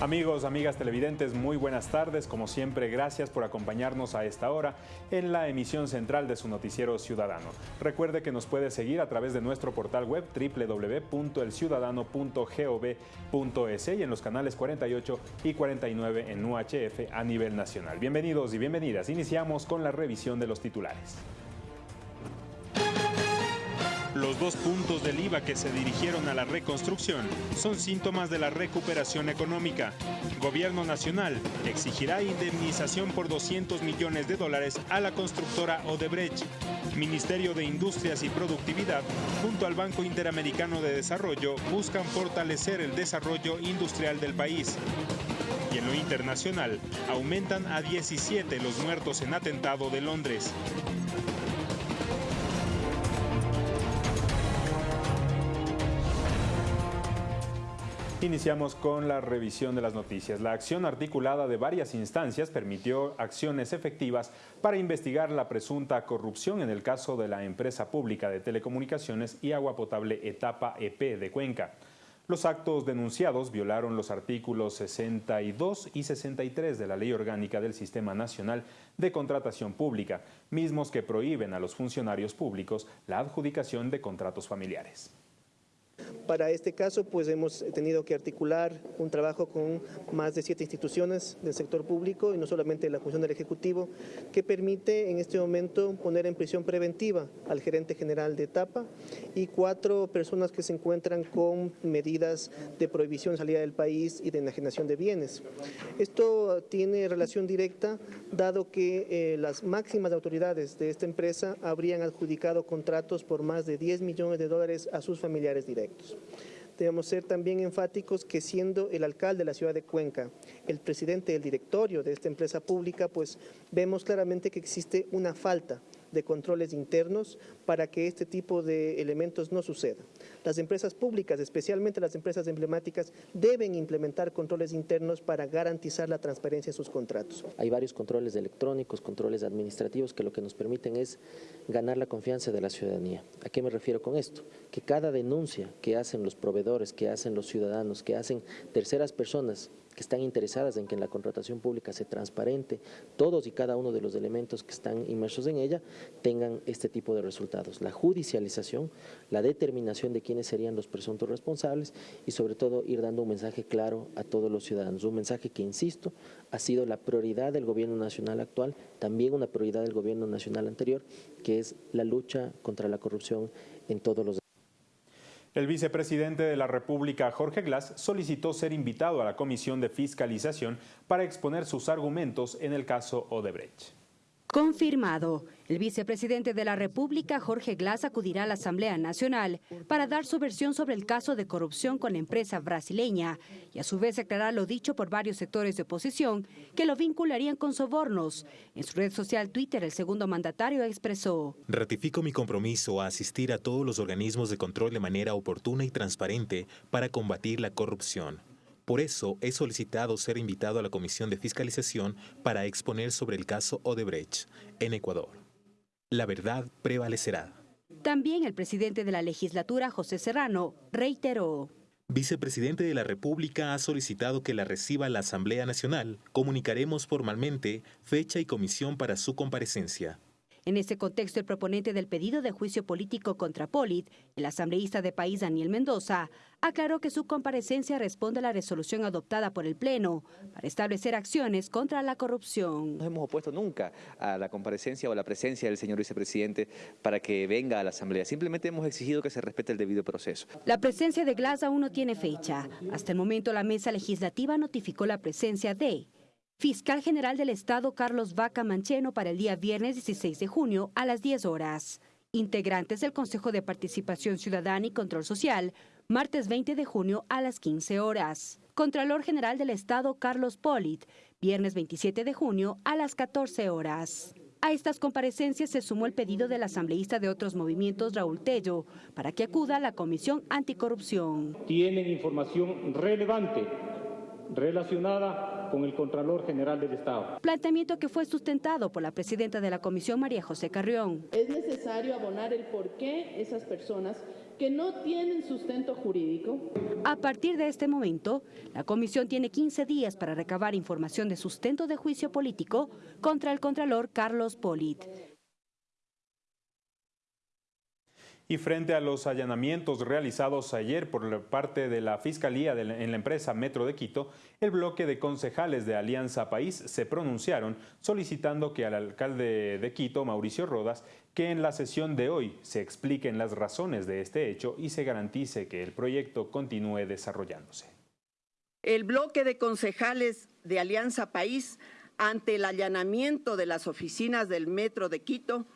Amigos, amigas televidentes, muy buenas tardes. Como siempre, gracias por acompañarnos a esta hora en la emisión central de su noticiero ciudadano. Recuerde que nos puede seguir a través de nuestro portal web www.elciudadano.gov.es y en los canales 48 y 49 en UHF a nivel nacional. Bienvenidos y bienvenidas. Iniciamos con la revisión de los titulares. Los dos puntos del IVA que se dirigieron a la reconstrucción son síntomas de la recuperación económica. Gobierno Nacional exigirá indemnización por 200 millones de dólares a la constructora Odebrecht. Ministerio de Industrias y Productividad, junto al Banco Interamericano de Desarrollo, buscan fortalecer el desarrollo industrial del país. Y en lo internacional, aumentan a 17 los muertos en atentado de Londres. Iniciamos con la revisión de las noticias. La acción articulada de varias instancias permitió acciones efectivas para investigar la presunta corrupción en el caso de la empresa pública de telecomunicaciones y agua potable Etapa EP de Cuenca. Los actos denunciados violaron los artículos 62 y 63 de la Ley Orgánica del Sistema Nacional de Contratación Pública, mismos que prohíben a los funcionarios públicos la adjudicación de contratos familiares. Para este caso, pues hemos tenido que articular un trabajo con más de siete instituciones del sector público y no solamente la función del Ejecutivo, que permite en este momento poner en prisión preventiva al gerente general de etapa y cuatro personas que se encuentran con medidas de prohibición de salida del país y de enajenación de bienes. Esto tiene relación directa, dado que eh, las máximas autoridades de esta empresa habrían adjudicado contratos por más de 10 millones de dólares a sus familiares directos. Debemos ser también enfáticos que siendo el alcalde de la ciudad de Cuenca, el presidente del directorio de esta empresa pública, pues vemos claramente que existe una falta de controles internos para que este tipo de elementos no sucedan. Las empresas públicas, especialmente las empresas emblemáticas, deben implementar controles internos para garantizar la transparencia de sus contratos. Hay varios controles electrónicos, controles administrativos que lo que nos permiten es ganar la confianza de la ciudadanía. ¿A qué me refiero con esto? Que cada denuncia que hacen los proveedores, que hacen los ciudadanos, que hacen terceras personas que están interesadas en que en la contratación pública se transparente todos y cada uno de los elementos que están inmersos en ella tengan este tipo de resultados. La judicialización, la determinación de quiénes serían los presuntos responsables y sobre todo ir dando un mensaje claro a todos los ciudadanos, un mensaje que, insisto, ha sido la prioridad del gobierno nacional actual, también una prioridad del gobierno nacional anterior, que es la lucha contra la corrupción en todos los el vicepresidente de la República, Jorge Glass, solicitó ser invitado a la Comisión de Fiscalización para exponer sus argumentos en el caso Odebrecht. Confirmado. El vicepresidente de la República, Jorge Glass, acudirá a la Asamblea Nacional para dar su versión sobre el caso de corrupción con la empresa brasileña y a su vez aclarar lo dicho por varios sectores de oposición que lo vincularían con sobornos. En su red social Twitter, el segundo mandatario expresó: Ratifico mi compromiso a asistir a todos los organismos de control de manera oportuna y transparente para combatir la corrupción. Por eso he solicitado ser invitado a la Comisión de Fiscalización para exponer sobre el caso Odebrecht en Ecuador. La verdad prevalecerá. También el presidente de la legislatura, José Serrano, reiteró. Vicepresidente de la República ha solicitado que la reciba la Asamblea Nacional. Comunicaremos formalmente fecha y comisión para su comparecencia. En ese contexto, el proponente del pedido de juicio político contra Polit, el asambleísta de país Daniel Mendoza, aclaró que su comparecencia responde a la resolución adoptada por el Pleno para establecer acciones contra la corrupción. No hemos opuesto nunca a la comparecencia o a la presencia del señor vicepresidente para que venga a la Asamblea. Simplemente hemos exigido que se respete el debido proceso. La presencia de Glass aún no tiene fecha. Hasta el momento, la mesa legislativa notificó la presencia de Fiscal General del Estado Carlos Vaca Mancheno para el día viernes 16 de junio a las 10 horas. Integrantes del Consejo de Participación Ciudadana y Control Social, martes 20 de junio a las 15 horas. Contralor General del Estado Carlos Polit, viernes 27 de junio a las 14 horas. A estas comparecencias se sumó el pedido del asambleísta de otros movimientos Raúl Tello para que acuda la Comisión Anticorrupción. Tienen información relevante relacionada con el Contralor General del Estado. Planteamiento que fue sustentado por la presidenta de la Comisión, María José Carrión. Es necesario abonar el por qué esas personas que no tienen sustento jurídico. A partir de este momento, la comisión tiene 15 días para recabar información de sustento de juicio político contra el contralor Carlos Polit. Y frente a los allanamientos realizados ayer por parte de la Fiscalía en la empresa Metro de Quito, el bloque de concejales de Alianza País se pronunciaron solicitando que al alcalde de Quito, Mauricio Rodas, que en la sesión de hoy se expliquen las razones de este hecho y se garantice que el proyecto continúe desarrollándose. El bloque de concejales de Alianza País, ante el allanamiento de las oficinas del Metro de Quito,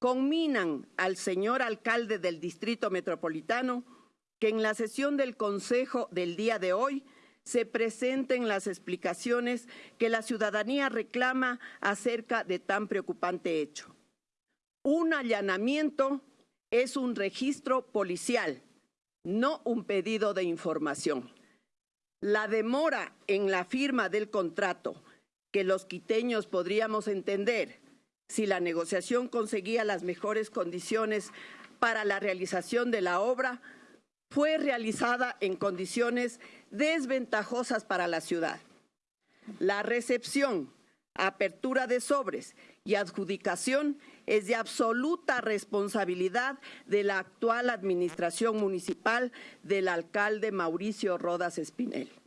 conminan al señor alcalde del Distrito Metropolitano que en la sesión del Consejo del día de hoy se presenten las explicaciones que la ciudadanía reclama acerca de tan preocupante hecho. Un allanamiento es un registro policial, no un pedido de información. La demora en la firma del contrato, que los quiteños podríamos entender, si la negociación conseguía las mejores condiciones para la realización de la obra, fue realizada en condiciones desventajosas para la ciudad. La recepción, apertura de sobres y adjudicación es de absoluta responsabilidad de la actual administración municipal del alcalde Mauricio Rodas Espinel.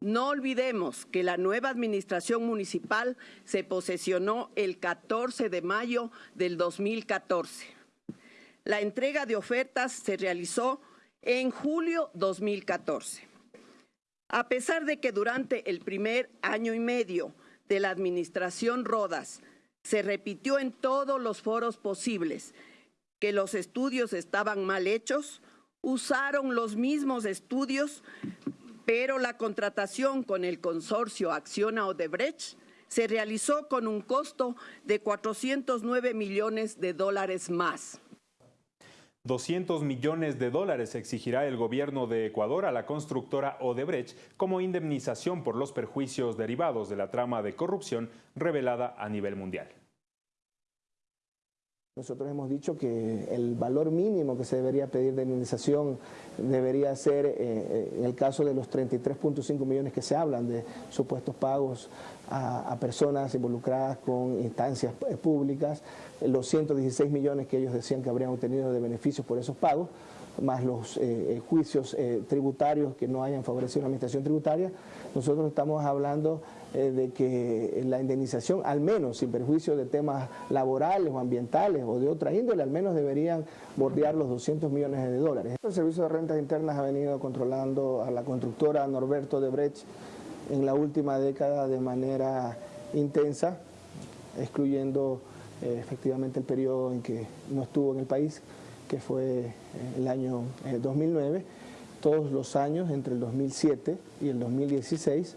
No olvidemos que la nueva administración municipal se posesionó el 14 de mayo del 2014. La entrega de ofertas se realizó en julio 2014. A pesar de que durante el primer año y medio de la administración Rodas se repitió en todos los foros posibles que los estudios estaban mal hechos, usaron los mismos estudios pero la contratación con el consorcio Acciona Odebrecht se realizó con un costo de 409 millones de dólares más. 200 millones de dólares exigirá el gobierno de Ecuador a la constructora Odebrecht como indemnización por los perjuicios derivados de la trama de corrupción revelada a nivel mundial. Nosotros hemos dicho que el valor mínimo que se debería pedir de indemnización debería ser, eh, eh, en el caso de los 33.5 millones que se hablan de supuestos pagos a, personas involucradas con instancias eh, públicas, los 116 millones que ellos decían que habrían obtenido de beneficios por esos pagos, más los juicios tributarios que no hayan favorecido la administración tributaria, nosotros estamos hablando eh, de que la indemnización, al menos sin perjuicio de temas laborales o ambientales o de otra índole, al menos deberían bordear los 200 millones de dólares. El Servicio de Rentas Internas ha venido controlando a la constructora Norberto de Brecht en la última década de manera intensa, excluyendo eh, efectivamente el periodo en que no estuvo en el país, que fue eh, el año 2009. Todos los años, entre el 2007 y el 2016,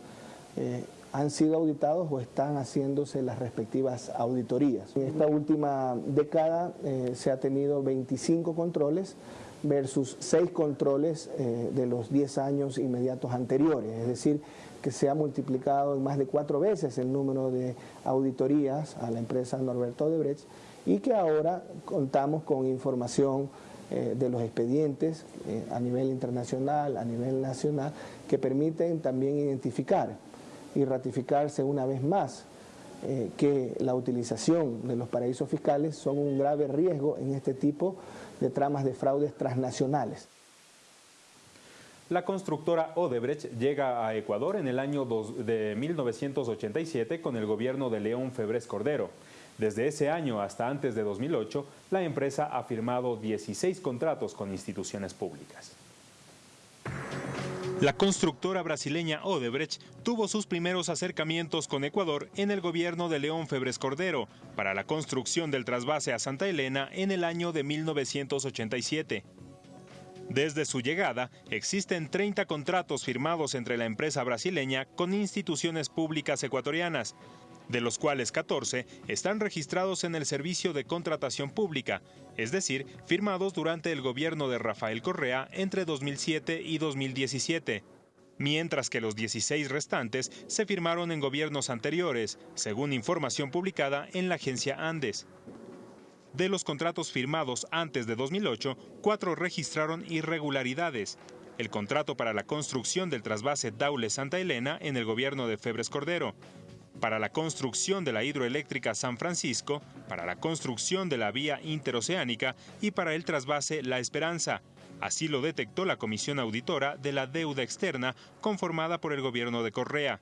han sido auditados o están haciéndose las respectivas auditorías. En esta última década eh, se ha tenido 25 controles versus 6 controles eh, de los 10 años inmediatos anteriores, es decir, que se ha multiplicado en más de cuatro veces el número de auditorías a la empresa Norberto Odebrecht y que ahora contamos con información eh, de los expedientes a nivel internacional, a nivel nacional, que permiten también identificar y ratificarse una vez más eh, que la utilización de los paraísos fiscales son un grave riesgo en este tipo de tramas de fraudes transnacionales. La constructora Odebrecht llega a Ecuador en el año de 1987 con el gobierno de León Febres Cordero. Desde ese año hasta antes de 2008, la empresa ha firmado 16 contratos con instituciones públicas. La constructora brasileña Odebrecht tuvo sus primeros acercamientos con Ecuador en el gobierno de León Febres Cordero para la construcción del trasvase a Santa Elena en el año de 1987. Desde su llegada, existen 30 contratos firmados entre la empresa brasileña con instituciones públicas ecuatorianas, de los cuales 14 están registrados en el Servicio de Contratación Pública, es decir, firmados durante el gobierno de Rafael Correa entre 2007 y 2017 mientras que los 16 restantes se firmaron en gobiernos anteriores, según información publicada en la agencia Andes. De los contratos firmados antes de 2008, cuatro registraron irregularidades. El contrato para la construcción del trasvase Daule-Santa Elena en el gobierno de Febres Cordero, para la construcción de la hidroeléctrica San Francisco, para la construcción de la vía interoceánica y para el trasvase La Esperanza. Así lo detectó la Comisión Auditora de la Deuda Externa conformada por el gobierno de Correa.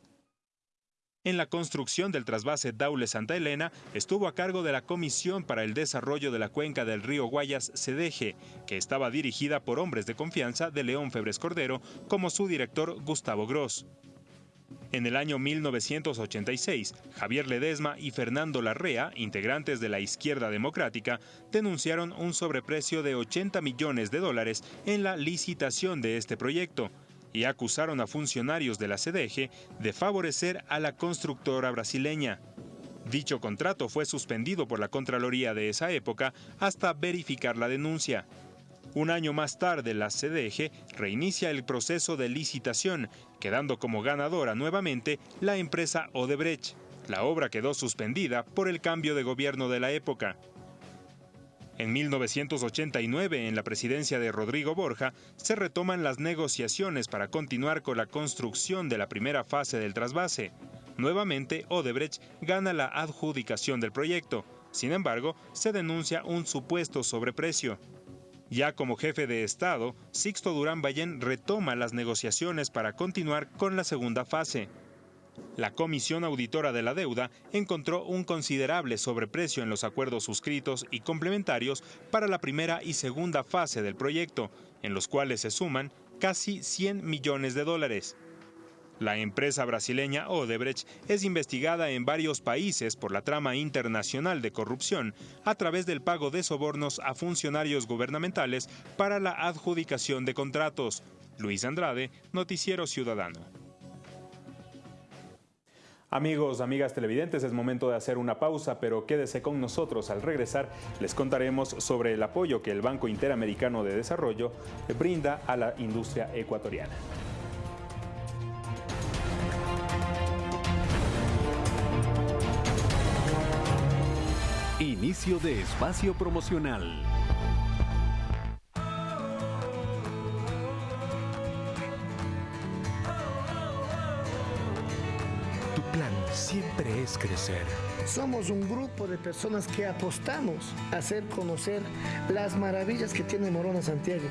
En la construcción del trasvase Daule-Santa Elena estuvo a cargo de la Comisión para el Desarrollo de la Cuenca del Río Guayas, CEDEGE, que estaba dirigida por hombres de confianza de León Febres Cordero, como su director Gustavo Gross. En el año 1986, Javier Ledesma y Fernando Larrea, integrantes de la Izquierda Democrática, denunciaron un sobreprecio de 80 millones de dólares en la licitación de este proyecto y acusaron a funcionarios de la CDG de favorecer a la constructora brasileña. Dicho contrato fue suspendido por la Contraloría de esa época hasta verificar la denuncia. Un año más tarde, la CDG reinicia el proceso de licitación, quedando como ganadora nuevamente la empresa Odebrecht. La obra quedó suspendida por el cambio de gobierno de la época. En 1989, en la presidencia de Rodrigo Borja, se retoman las negociaciones para continuar con la construcción de la primera fase del trasvase. Nuevamente, Odebrecht gana la adjudicación del proyecto. Sin embargo, se denuncia un supuesto sobreprecio. Ya como jefe de Estado, Sixto Durán Ballén retoma las negociaciones para continuar con la segunda fase. La Comisión Auditora de la Deuda encontró un considerable sobreprecio en los acuerdos suscritos y complementarios para la primera y segunda fase del proyecto, en los cuales se suman casi 100 millones de dólares. La empresa brasileña Odebrecht es investigada en varios países por la trama internacional de corrupción a través del pago de sobornos a funcionarios gubernamentales para la adjudicación de contratos. Luis Andrade, Noticiero Ciudadano. Amigos, amigas televidentes, es momento de hacer una pausa, pero quédese con nosotros. Al regresar, les contaremos sobre el apoyo que el Banco Interamericano de Desarrollo brinda a la industria ecuatoriana. Inicio de espacio promocional. Tu plan siempre es crecer. Somos un grupo de personas que apostamos a hacer conocer las maravillas que tiene Morona Santiago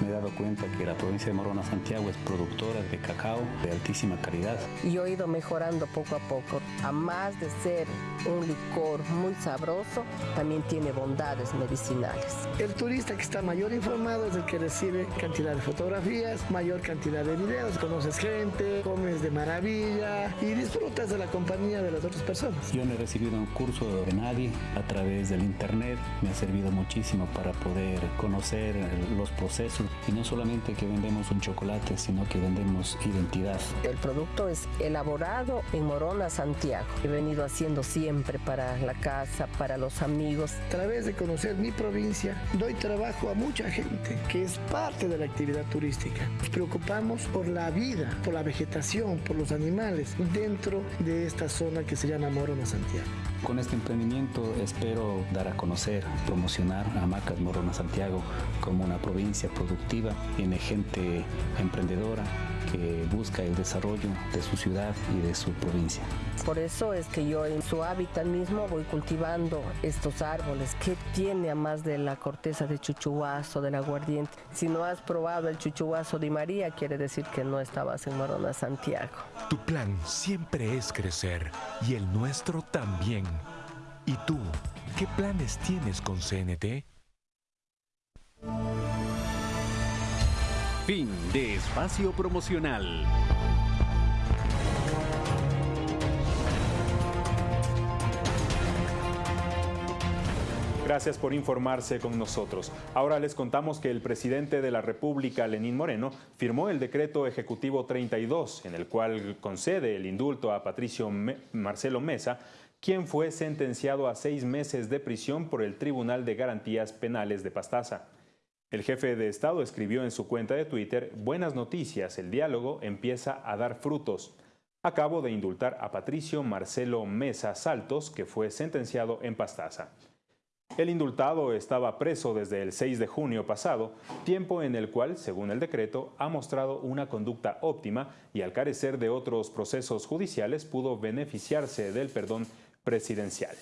me he dado cuenta que la provincia de Morona Santiago es productora de cacao de altísima calidad. Y he ido mejorando poco a poco. A más de ser un licor muy sabroso, también tiene bondades medicinales. El turista que está mayor informado es el que recibe cantidad de fotografías, mayor cantidad de videos, conoces gente, comes de maravilla y disfrutas de la compañía de las otras personas. Yo no he recibido un curso de nadie a través del internet. Me ha servido muchísimo para poder conocer los procesos y no solamente que vendemos un chocolate, sino que vendemos identidad. El producto es elaborado en Morona, Santiago. He venido haciendo siempre para la casa, para los amigos. A través de conocer mi provincia, doy trabajo a mucha gente que es parte de la actividad turística. Nos preocupamos por la vida, por la vegetación, por los animales dentro de esta zona que se llama Morona, Santiago. Con este emprendimiento espero dar a conocer, promocionar a Macas Morona Santiago como una provincia productiva, tiene gente emprendedora que busca el desarrollo de su ciudad y de su provincia. Por eso es que yo en su hábitat mismo voy cultivando estos árboles. ¿Qué tiene a más de la corteza de chuchuazo, del aguardiente? Si no has probado el chuchuazo de María, quiere decir que no estabas en Morona Santiago. Tu plan siempre es crecer y el nuestro también. ¿Y tú, qué planes tienes con CNT? Fin de espacio promocional. Gracias por informarse con nosotros. Ahora les contamos que el presidente de la República, Lenín Moreno, firmó el decreto ejecutivo 32, en el cual concede el indulto a Patricio Marcelo Mesa, quien fue sentenciado a seis meses de prisión por el Tribunal de Garantías Penales de Pastaza. El jefe de Estado escribió en su cuenta de Twitter, Buenas noticias, el diálogo empieza a dar frutos. Acabo de indultar a Patricio Marcelo Mesa Saltos, que fue sentenciado en Pastaza. El indultado estaba preso desde el 6 de junio pasado, tiempo en el cual, según el decreto, ha mostrado una conducta óptima y al carecer de otros procesos judiciales pudo beneficiarse del perdón presidencial.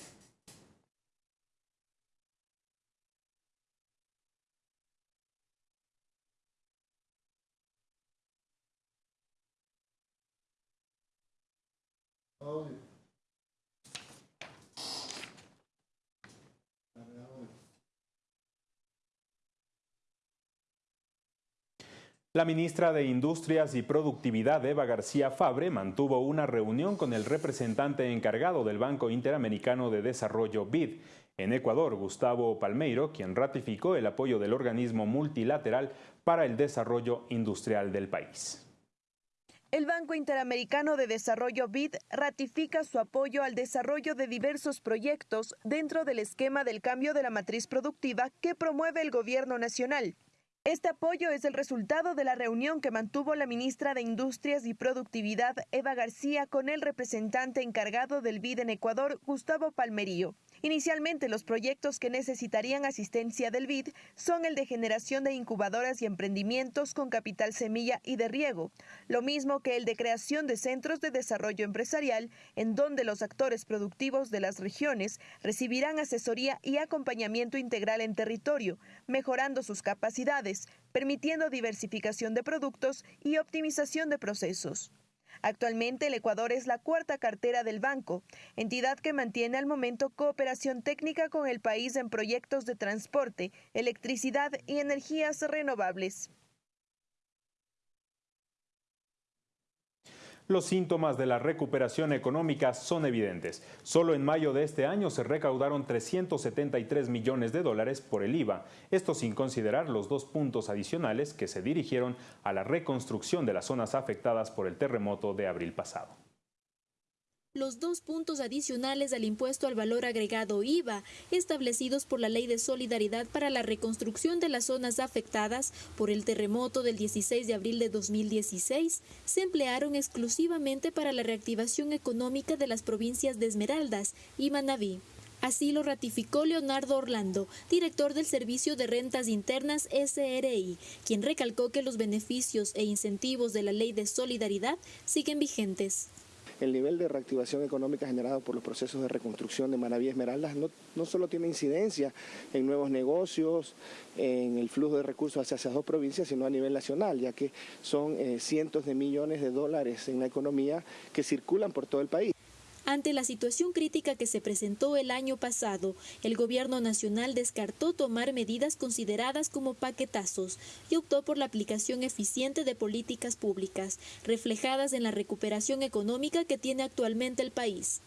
La ministra de Industrias y Productividad, Eva García Fabre, mantuvo una reunión con el representante encargado del Banco Interamericano de Desarrollo BID en Ecuador, Gustavo Palmeiro, quien ratificó el apoyo del organismo multilateral para el desarrollo industrial del país. El Banco Interamericano de Desarrollo BID ratifica su apoyo al desarrollo de diversos proyectos dentro del esquema del cambio de la matriz productiva que promueve el gobierno nacional. Este apoyo es el resultado de la reunión que mantuvo la ministra de Industrias y Productividad, Eva García, con el representante encargado del BID en Ecuador, Gustavo Palmerío. Inicialmente, los proyectos que necesitarían asistencia del BID son el de generación de incubadoras y emprendimientos con capital semilla y de riego, lo mismo que el de creación de centros de desarrollo empresarial, en donde los actores productivos de las regiones recibirán asesoría y acompañamiento integral en territorio, mejorando sus capacidades, permitiendo diversificación de productos y optimización de procesos. Actualmente el Ecuador es la cuarta cartera del banco, entidad que mantiene al momento cooperación técnica con el país en proyectos de transporte, electricidad y energías renovables. Los síntomas de la recuperación económica son evidentes. Solo en mayo de este año se recaudaron 373 millones de dólares por el IVA, esto sin considerar los dos puntos adicionales que se dirigieron a la reconstrucción de las zonas afectadas por el terremoto de abril pasado los dos puntos adicionales al impuesto al valor agregado IVA, establecidos por la Ley de Solidaridad para la reconstrucción de las zonas afectadas por el terremoto del 16 de abril de 2016, se emplearon exclusivamente para la reactivación económica de las provincias de Esmeraldas y Manabí. Así lo ratificó Leonardo Orlando, director del Servicio de Rentas Internas SRI, quien recalcó que los beneficios e incentivos de la Ley de Solidaridad siguen vigentes el nivel de reactivación económica generado por los procesos de reconstrucción de Manaví Esmeraldas no, no solo tiene incidencia en nuevos negocios, en el flujo de recursos hacia esas dos provincias, sino a nivel nacional, ya que son eh, cientos de millones de dólares en la economía que circulan por todo el país. Ante la situación crítica que se presentó el año pasado, el gobierno nacional descartó tomar medidas consideradas como paquetazos y optó por la aplicación eficiente de políticas públicas, reflejadas en la recuperación económica que tiene actualmente el país.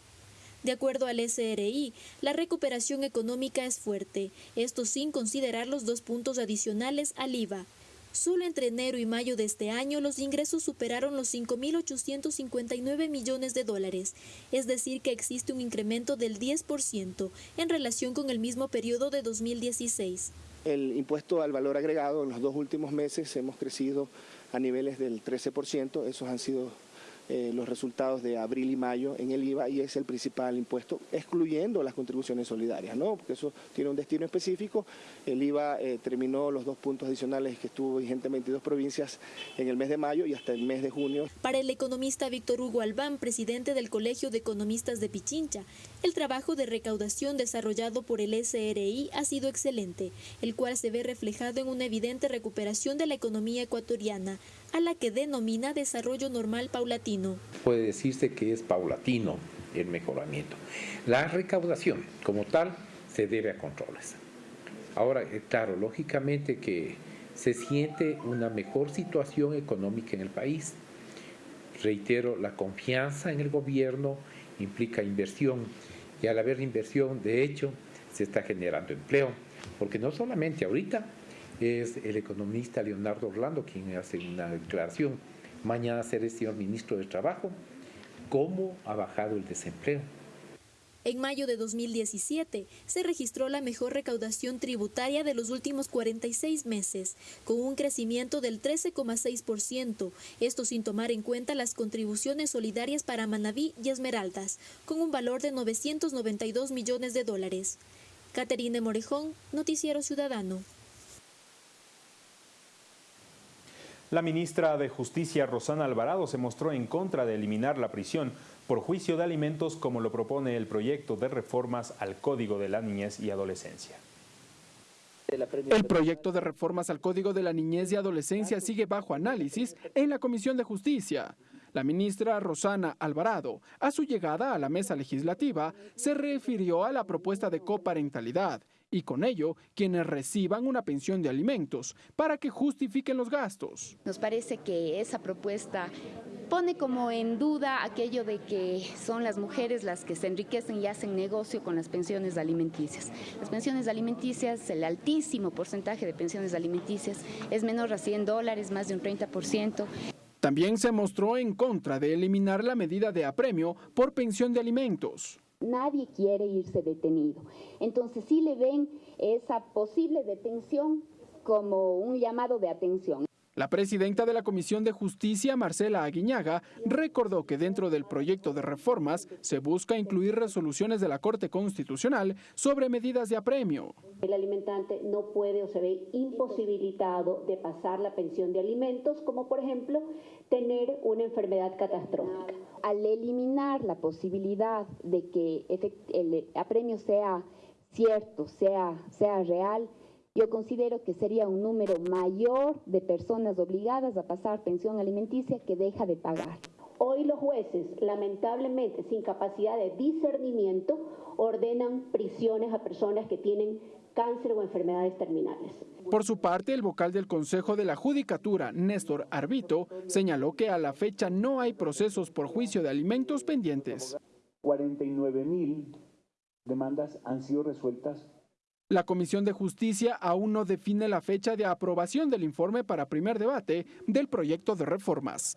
De acuerdo al SRI, la recuperación económica es fuerte, esto sin considerar los dos puntos adicionales al IVA, Solo entre enero y mayo de este año los ingresos superaron los 5.859 millones de dólares, es decir, que existe un incremento del 10% en relación con el mismo periodo de 2016. El impuesto al valor agregado en los dos últimos meses hemos crecido a niveles del 13%, esos han sido eh, los resultados de abril y mayo en el IVA y es el principal impuesto, excluyendo las contribuciones solidarias, ¿no? porque eso tiene un destino específico. El IVA eh, terminó los dos puntos adicionales que estuvo vigente en 22 provincias en el mes de mayo y hasta el mes de junio. Para el economista Víctor Hugo Albán, presidente del Colegio de Economistas de Pichincha, el trabajo de recaudación desarrollado por el SRI ha sido excelente, el cual se ve reflejado en una evidente recuperación de la economía ecuatoriana, a la que denomina desarrollo normal paulatino. Puede decirse que es paulatino el mejoramiento. La recaudación como tal se debe a controles. Ahora, eh, claro, lógicamente que se siente una mejor situación económica en el país. Reitero, la confianza en el gobierno implica inversión y al haber inversión, de hecho, se está generando empleo, porque no solamente ahorita, es el economista Leonardo Orlando quien hace una declaración. Mañana será el señor ministro de Trabajo. ¿Cómo ha bajado el desempleo? En mayo de 2017 se registró la mejor recaudación tributaria de los últimos 46 meses, con un crecimiento del 13,6%, esto sin tomar en cuenta las contribuciones solidarias para Manabí y Esmeraldas, con un valor de 992 millones de dólares. Caterine Morejón, Noticiero Ciudadano. La ministra de Justicia, Rosana Alvarado, se mostró en contra de eliminar la prisión por juicio de alimentos como lo propone el proyecto de reformas al Código de la Niñez y Adolescencia. El proyecto de reformas al Código de la Niñez y Adolescencia sigue bajo análisis en la Comisión de Justicia. La ministra Rosana Alvarado, a su llegada a la mesa legislativa, se refirió a la propuesta de coparentalidad y con ello quienes reciban una pensión de alimentos para que justifiquen los gastos. Nos parece que esa propuesta pone como en duda aquello de que son las mujeres las que se enriquecen y hacen negocio con las pensiones alimenticias. Las pensiones alimenticias, el altísimo porcentaje de pensiones alimenticias es menor a 100 dólares, más de un 30%. También se mostró en contra de eliminar la medida de apremio por pensión de alimentos. Nadie quiere irse detenido. Entonces sí le ven esa posible detención como un llamado de atención. La presidenta de la Comisión de Justicia, Marcela Aguiñaga, recordó que dentro del proyecto de reformas se busca incluir resoluciones de la Corte Constitucional sobre medidas de apremio. El alimentante no puede o se ve imposibilitado de pasar la pensión de alimentos, como por ejemplo tener una enfermedad catastrófica. Al eliminar la posibilidad de que el apremio sea cierto, sea, sea real, yo considero que sería un número mayor de personas obligadas a pasar pensión alimenticia que deja de pagar. Hoy los jueces, lamentablemente sin capacidad de discernimiento, ordenan prisiones a personas que tienen cáncer o enfermedades terminales. Por su parte, el vocal del Consejo de la Judicatura, Néstor Arbito, señaló que a la fecha no hay procesos por juicio de alimentos pendientes. 49 mil demandas han sido resueltas la Comisión de Justicia aún no define la fecha de aprobación del informe para primer debate del proyecto de reformas.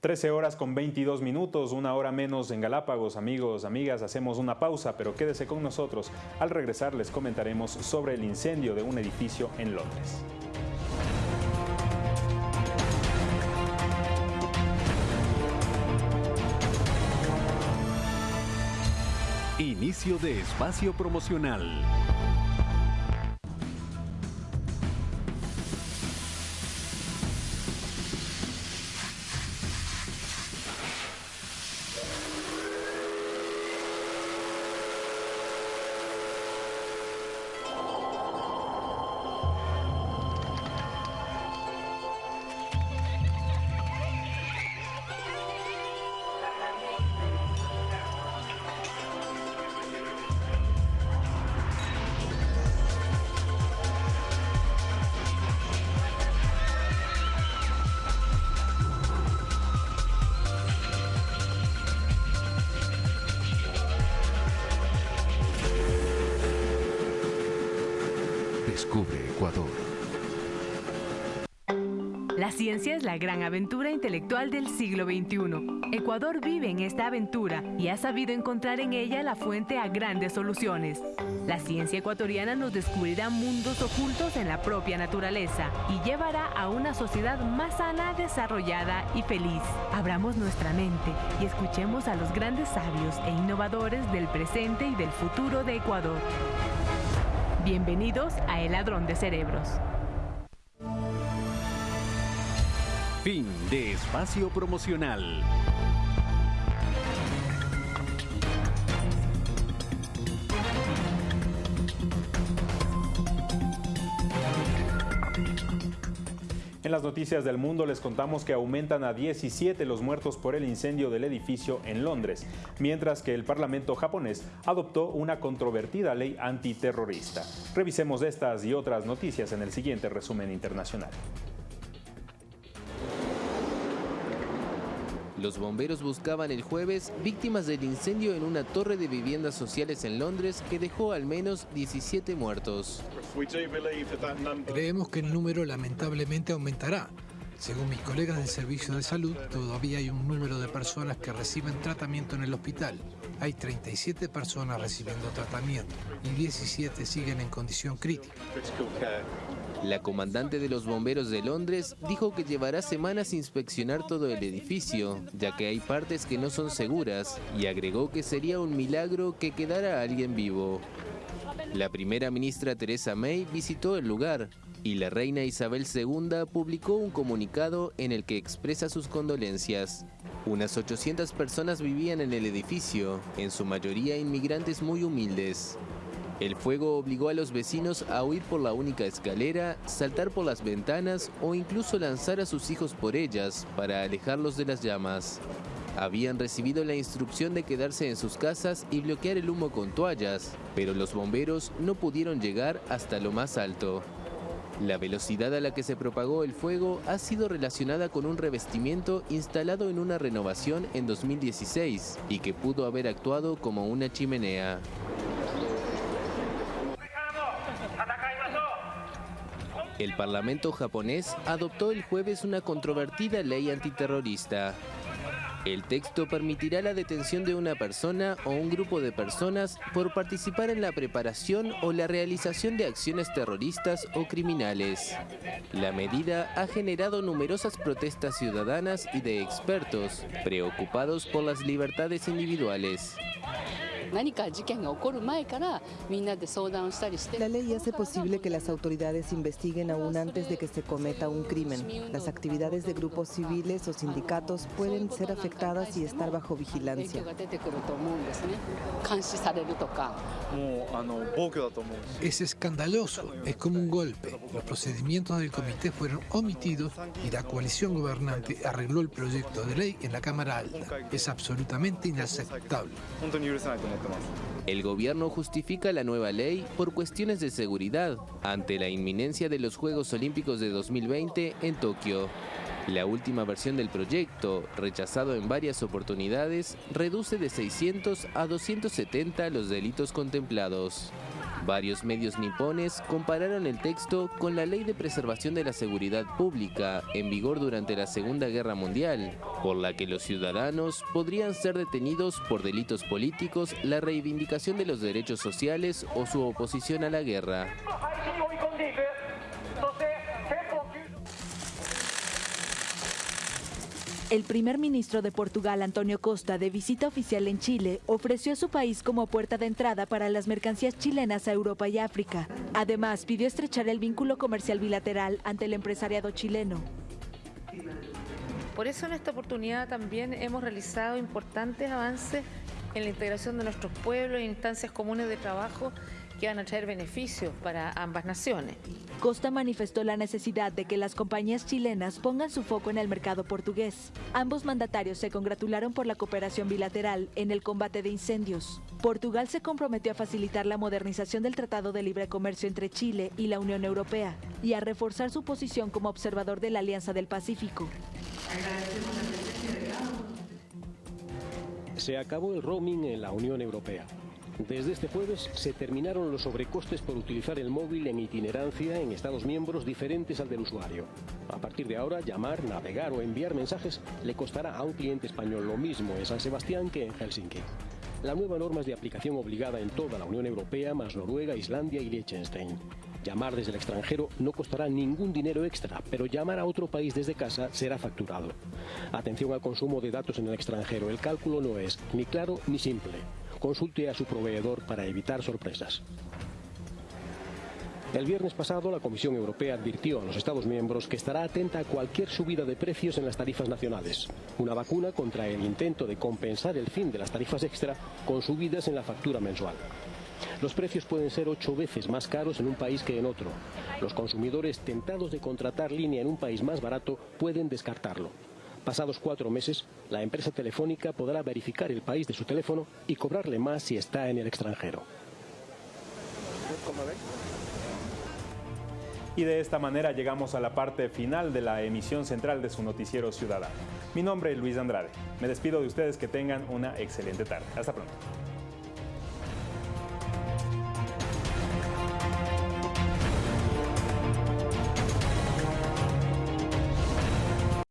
13 horas con 22 minutos, una hora menos en Galápagos. Amigos, amigas, hacemos una pausa, pero quédese con nosotros. Al regresar les comentaremos sobre el incendio de un edificio en Londres. Inicio de espacio promocional. Ciencia es la gran aventura intelectual del siglo XXI. Ecuador vive en esta aventura y ha sabido encontrar en ella la fuente a grandes soluciones. La ciencia ecuatoriana nos descubrirá mundos ocultos en la propia naturaleza y llevará a una sociedad más sana, desarrollada y feliz. Abramos nuestra mente y escuchemos a los grandes sabios e innovadores del presente y del futuro de Ecuador. Bienvenidos a El Ladrón de Cerebros. Fin de espacio promocional. En las noticias del mundo les contamos que aumentan a 17 los muertos por el incendio del edificio en Londres, mientras que el Parlamento japonés adoptó una controvertida ley antiterrorista. Revisemos estas y otras noticias en el siguiente resumen internacional. Los bomberos buscaban el jueves víctimas del incendio en una torre de viviendas sociales en Londres que dejó al menos 17 muertos. Creemos que el número lamentablemente aumentará. Según mis colegas del Servicio de Salud, todavía hay un número de personas que reciben tratamiento en el hospital. Hay 37 personas recibiendo tratamiento y 17 siguen en condición crítica. La comandante de los bomberos de Londres dijo que llevará semanas inspeccionar todo el edificio, ya que hay partes que no son seguras, y agregó que sería un milagro que quedara alguien vivo. La primera ministra Teresa May visitó el lugar y la reina Isabel II publicó un comunicado en el que expresa sus condolencias. Unas 800 personas vivían en el edificio, en su mayoría inmigrantes muy humildes. El fuego obligó a los vecinos a huir por la única escalera, saltar por las ventanas o incluso lanzar a sus hijos por ellas para alejarlos de las llamas. Habían recibido la instrucción de quedarse en sus casas y bloquear el humo con toallas, pero los bomberos no pudieron llegar hasta lo más alto. La velocidad a la que se propagó el fuego ha sido relacionada con un revestimiento instalado en una renovación en 2016 y que pudo haber actuado como una chimenea. El Parlamento japonés adoptó el jueves una controvertida ley antiterrorista. El texto permitirá la detención de una persona o un grupo de personas por participar en la preparación o la realización de acciones terroristas o criminales. La medida ha generado numerosas protestas ciudadanas y de expertos, preocupados por las libertades individuales. La ley hace posible que las autoridades investiguen aún antes de que se cometa un crimen. Las actividades de grupos civiles o sindicatos pueden ser afectadas y estar bajo vigilancia. Es escandaloso, es como un golpe. Los procedimientos del comité fueron omitidos y la coalición gobernante arregló el proyecto de ley en la Cámara Alta. Es absolutamente inaceptable. El gobierno justifica la nueva ley por cuestiones de seguridad ante la inminencia de los Juegos Olímpicos de 2020 en Tokio. La última versión del proyecto, rechazado en varias oportunidades, reduce de 600 a 270 los delitos contemplados. Varios medios nipones compararon el texto con la Ley de Preservación de la Seguridad Pública en vigor durante la Segunda Guerra Mundial, por la que los ciudadanos podrían ser detenidos por delitos políticos, la reivindicación de los derechos sociales o su oposición a la guerra. El primer ministro de Portugal, Antonio Costa, de visita oficial en Chile, ofreció a su país como puerta de entrada para las mercancías chilenas a Europa y África. Además, pidió estrechar el vínculo comercial bilateral ante el empresariado chileno. Por eso en esta oportunidad también hemos realizado importantes avances en la integración de nuestros pueblos e instancias comunes de trabajo que van a traer beneficios para ambas naciones. Costa manifestó la necesidad de que las compañías chilenas pongan su foco en el mercado portugués. Ambos mandatarios se congratularon por la cooperación bilateral en el combate de incendios. Portugal se comprometió a facilitar la modernización del Tratado de Libre Comercio entre Chile y la Unión Europea y a reforzar su posición como observador de la Alianza del Pacífico. Se acabó el roaming en la Unión Europea. Desde este jueves se terminaron los sobrecostes por utilizar el móvil en itinerancia en Estados miembros diferentes al del usuario. A partir de ahora, llamar, navegar o enviar mensajes le costará a un cliente español lo mismo en San Sebastián que en Helsinki. La nueva norma es de aplicación obligada en toda la Unión Europea, más Noruega, Islandia y Liechtenstein. Llamar desde el extranjero no costará ningún dinero extra, pero llamar a otro país desde casa será facturado. Atención al consumo de datos en el extranjero, el cálculo no es ni claro ni simple consulte a su proveedor para evitar sorpresas. El viernes pasado, la Comisión Europea advirtió a los Estados miembros que estará atenta a cualquier subida de precios en las tarifas nacionales. Una vacuna contra el intento de compensar el fin de las tarifas extra con subidas en la factura mensual. Los precios pueden ser ocho veces más caros en un país que en otro. Los consumidores tentados de contratar línea en un país más barato pueden descartarlo. Pasados cuatro meses, la empresa telefónica podrá verificar el país de su teléfono y cobrarle más si está en el extranjero. Y de esta manera llegamos a la parte final de la emisión central de su noticiero ciudadano. Mi nombre es Luis Andrade. Me despido de ustedes que tengan una excelente tarde. Hasta pronto.